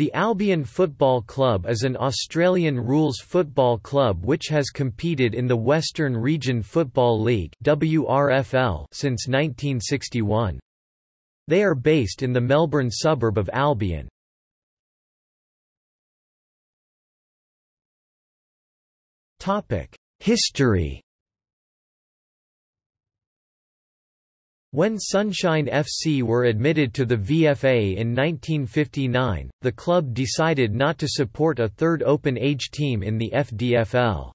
The Albion Football Club is an Australian rules football club which has competed in the Western Region Football League WRFL since 1961. They are based in the Melbourne suburb of Albion. History When Sunshine FC were admitted to the VFA in 1959, the club decided not to support a third open-age team in the FDFL.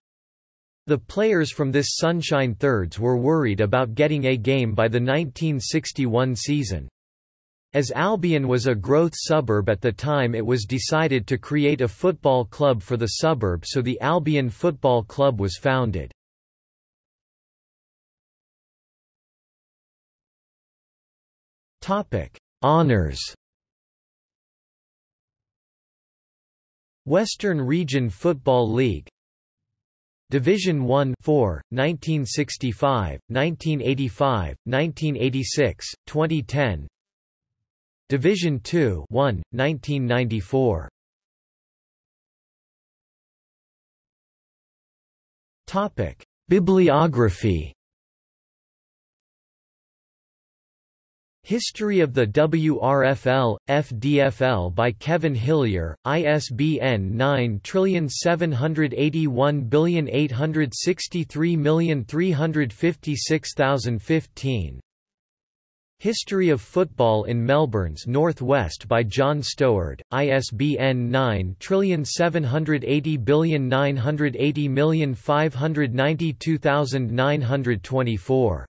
The players from this Sunshine Thirds were worried about getting a game by the 1961 season. As Albion was a growth suburb at the time it was decided to create a football club for the suburb so the Albion Football Club was founded. Topic: Honors. Western Region Football League. Division 1 4, 1965, 1985, 1986, 2010 Division 2 1, 1994 Topic: Bibliography History of the WRFL, FDFL by Kevin Hillier, ISBN 9781863356015 History of Football in Melbourne's North-West by John Stoward, ISBN 978098059292924